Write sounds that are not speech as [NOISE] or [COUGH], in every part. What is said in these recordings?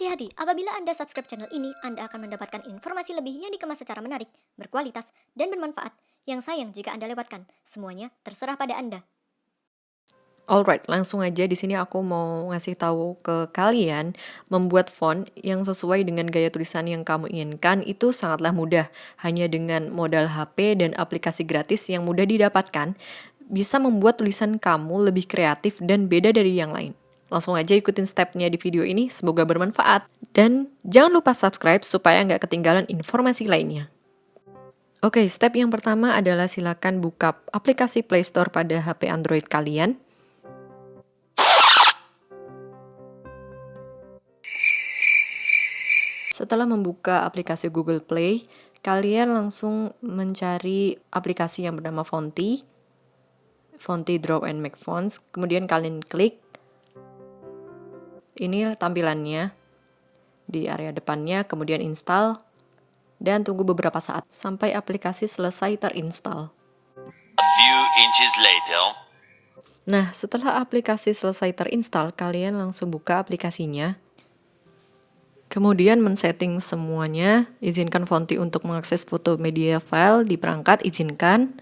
Hati-hati, apabila Anda subscribe channel ini, Anda akan mendapatkan informasi lebih yang dikemas secara menarik, berkualitas, dan bermanfaat. Yang sayang jika Anda lewatkan, semuanya terserah pada Anda. Alright, langsung aja di sini aku mau ngasih tahu ke kalian membuat font yang sesuai dengan gaya tulisan yang kamu inginkan itu sangatlah mudah. Hanya dengan modal HP dan aplikasi gratis yang mudah didapatkan, bisa membuat tulisan kamu lebih kreatif dan beda dari yang lain. Langsung aja ikutin stepnya di video ini, semoga bermanfaat. Dan jangan lupa subscribe supaya nggak ketinggalan informasi lainnya. Oke, step yang pertama adalah silakan buka aplikasi Play Store pada HP Android kalian. Setelah membuka aplikasi Google Play, kalian langsung mencari aplikasi yang bernama Fonty. Fonty Draw and Make Fonts. Kemudian kalian klik. Ini tampilannya di area depannya, kemudian install dan tunggu beberapa saat sampai aplikasi selesai terinstall. A few inches later. Nah, setelah aplikasi selesai terinstall, kalian langsung buka aplikasinya. Kemudian men-setting semuanya, izinkan Fonty untuk mengakses foto media file di perangkat, izinkan.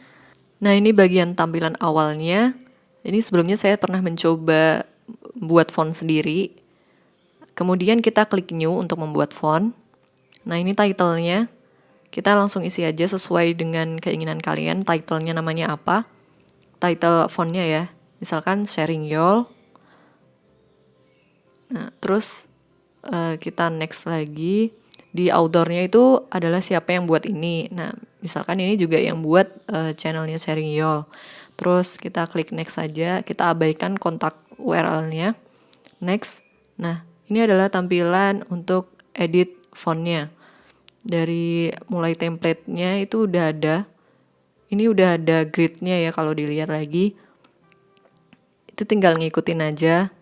Nah ini bagian tampilan awalnya. Ini sebelumnya saya pernah mencoba buat font sendiri. Kemudian kita klik new untuk membuat font. Nah ini titlenya. Kita langsung isi aja sesuai dengan keinginan kalian. Titlenya namanya apa. Title fontnya ya. Misalkan sharing y'all. Nah terus uh, kita next lagi di outdoornya itu adalah siapa yang buat ini. Nah, misalkan ini juga yang buat uh, channelnya sharing yol. Terus kita klik next saja, kita abaikan kontak URL-nya. Next. Nah, ini adalah tampilan untuk edit fontnya. Dari mulai template-nya itu udah ada. Ini udah ada grid-nya ya kalau dilihat lagi. Itu tinggal ngikutin aja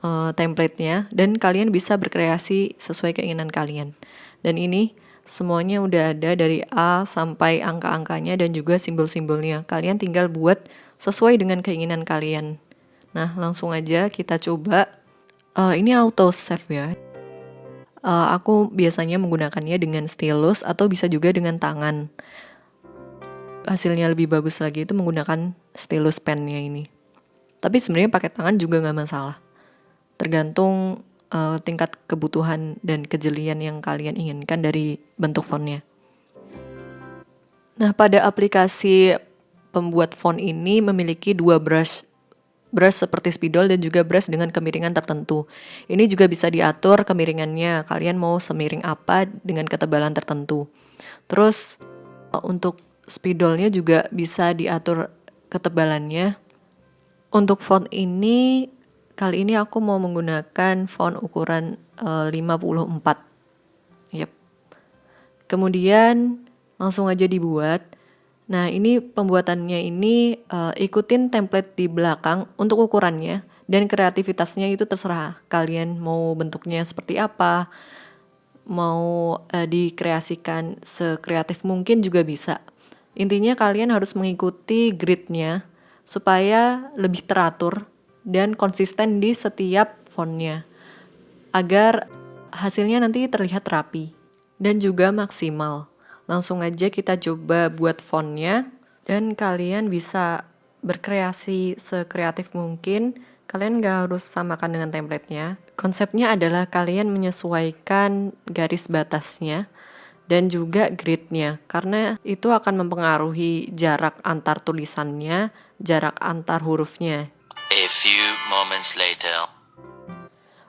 uh, template-nya dan kalian bisa berkreasi sesuai keinginan kalian. Dan ini semuanya udah ada dari A sampai angka-angkanya dan juga simbol-simbolnya. Kalian tinggal buat sesuai dengan keinginan kalian. Nah, langsung aja kita coba. Uh, ini auto save ya. Uh, aku biasanya menggunakannya dengan stylus atau bisa juga dengan tangan. Hasilnya lebih bagus lagi itu menggunakan stylus pennya ini. Tapi sebenarnya pakai tangan juga nggak masalah tergantung uh, tingkat kebutuhan dan kejelian yang kalian inginkan dari bentuk fontnya. Nah, pada aplikasi pembuat font ini memiliki dua brush brush seperti spidol dan juga brush dengan kemiringan tertentu. Ini juga bisa diatur kemiringannya. Kalian mau semiring apa dengan ketebalan tertentu. Terus untuk spidolnya juga bisa diatur ketebalannya. Untuk font ini Kali ini aku mau menggunakan font ukuran uh, 54. Yep. Kemudian langsung aja dibuat. Nah, ini pembuatannya ini uh, ikutin template di belakang untuk ukurannya dan kreativitasnya itu terserah. Kalian mau bentuknya seperti apa, mau uh, dikreasikan sekreatif mungkin juga bisa. Intinya kalian harus mengikuti gridnya supaya lebih teratur dan konsisten di setiap fontnya agar hasilnya nanti terlihat rapi dan juga maksimal. Langsung aja kita coba buat fontnya dan kalian bisa berkreasi sekreatif mungkin. Kalian gak harus samakan dengan templatenya. Konsepnya adalah kalian menyesuaikan garis batasnya dan juga gridnya karena itu akan mempengaruhi jarak antar tulisannya, jarak antar hurufnya. A few moments later.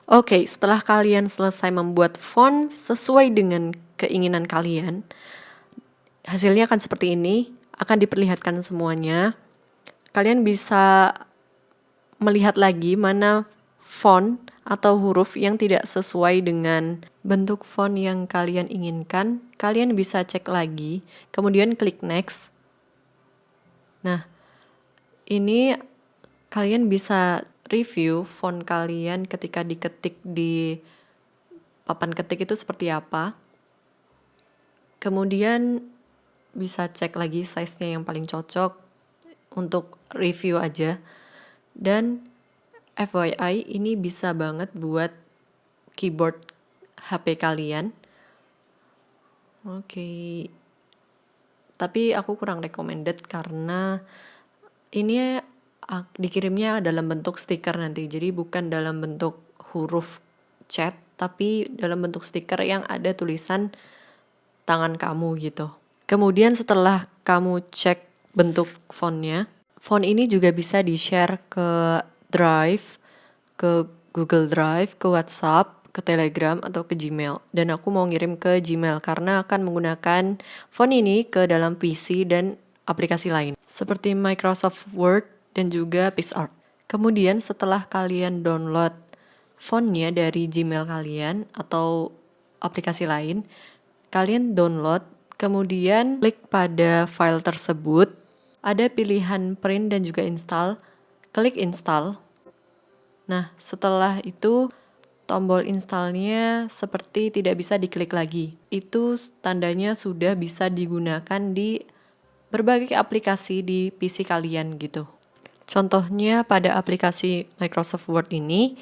Oke, okay, setelah kalian selesai membuat font sesuai dengan keinginan kalian, hasilnya akan seperti ini, akan diperlihatkan semuanya. Kalian bisa melihat lagi mana font atau huruf yang tidak sesuai dengan bentuk font yang kalian inginkan. Kalian bisa cek lagi, kemudian klik next. Nah, ini kalian bisa review font kalian ketika diketik di papan ketik itu seperti apa. Kemudian bisa cek lagi size-nya yang paling cocok untuk review aja. Dan FYI ini bisa banget buat keyboard HP kalian. Oke. Tapi aku kurang recommended karena ini dikirimnya dalam bentuk stiker nanti. Jadi bukan dalam bentuk huruf chat, tapi dalam bentuk stiker yang ada tulisan tangan kamu gitu. Kemudian setelah kamu cek bentuk fontnya, font ini juga bisa di-share ke Drive, ke Google Drive, ke WhatsApp, ke Telegram atau ke Gmail. Dan aku mau ngirim ke Gmail karena akan menggunakan font ini ke dalam PC dan aplikasi lain seperti Microsoft Word dan juga PixArt. Kemudian setelah kalian download fontnya dari Gmail kalian atau aplikasi lain, kalian download, kemudian klik pada file tersebut, ada pilihan print dan juga install, klik install. Nah, setelah itu tombol installnya seperti tidak bisa diklik lagi. Itu tandanya sudah bisa digunakan di berbagai aplikasi di PC kalian gitu. Contohnya pada aplikasi Microsoft Word ini,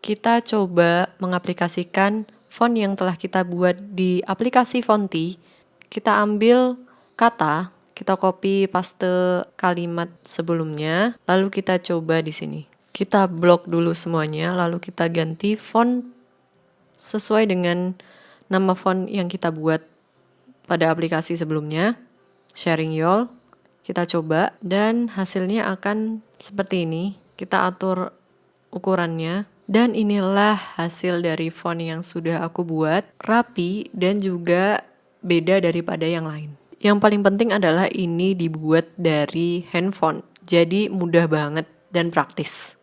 kita coba mengaplikasikan font yang telah kita buat di aplikasi Fonti. Kita ambil kata, kita copy paste kalimat sebelumnya, lalu kita coba di sini. Kita blok dulu semuanya, lalu kita ganti font sesuai dengan nama font yang kita buat pada aplikasi sebelumnya. Sharing Yol, kita coba dan hasilnya akan seperti ini. Kita atur ukurannya dan inilah hasil dari font yang sudah aku buat, rapi dan juga beda daripada yang lain. Yang paling penting adalah ini dibuat dari handphone, jadi mudah banget dan praktis.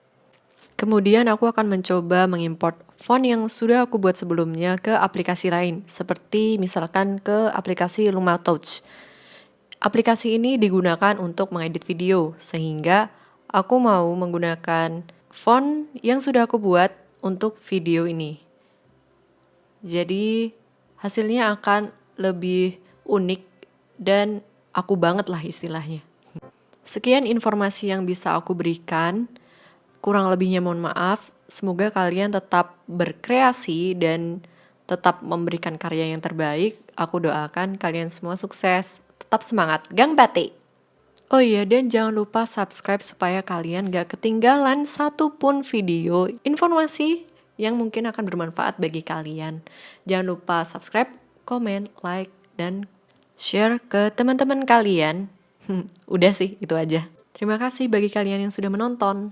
Kemudian aku akan mencoba mengimport font yang sudah aku buat sebelumnya ke aplikasi lain, seperti misalkan ke aplikasi Luma Touch. Aplikasi ini digunakan untuk mengedit video, sehingga aku mau menggunakan font yang sudah aku buat untuk video ini. Jadi hasilnya akan lebih unik dan aku banget lah istilahnya. Sekian informasi yang bisa aku berikan. Kurang lebihnya mohon maaf. Semoga kalian tetap berkreasi dan tetap memberikan karya yang terbaik. Aku doakan kalian semua sukses. Tetap semangat. Gang Batik! Oh iya, dan jangan lupa subscribe supaya kalian gak ketinggalan satupun video informasi yang mungkin akan bermanfaat bagi kalian. Jangan lupa subscribe, komen, like, dan share ke teman-teman kalian. [LAUGHS] Udah sih, itu aja. Terima kasih bagi kalian yang sudah menonton.